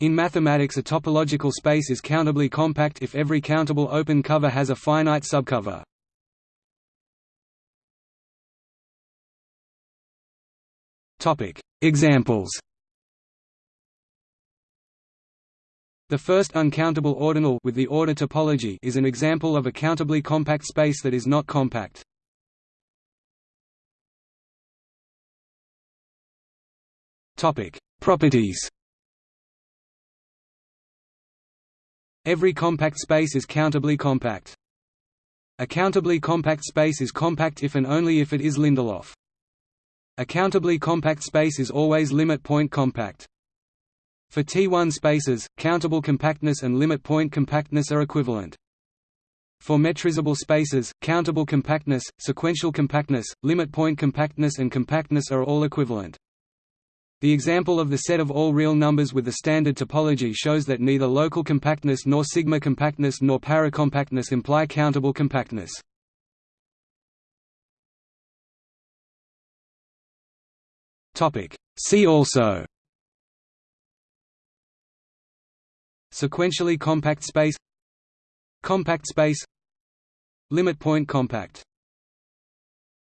In mathematics a topological space is countably compact if every countable open cover has a finite subcover. Examples The first uncountable ordinal with the order topology is an example of a countably compact space that is not compact. Properties Every compact space is countably compact. A countably compact space is compact if and only if it is Lindelof. A countably compact space is always limit point compact. For T1 spaces, countable compactness and limit point compactness are equivalent. For metrizable spaces, countable compactness, sequential compactness, limit point compactness and compactness are all equivalent. The example of the set of all real numbers with the standard topology shows that neither local compactness nor sigma compactness nor paracompactness imply countable compactness. See also. Sequentially compact space. Compact space. Limit point compact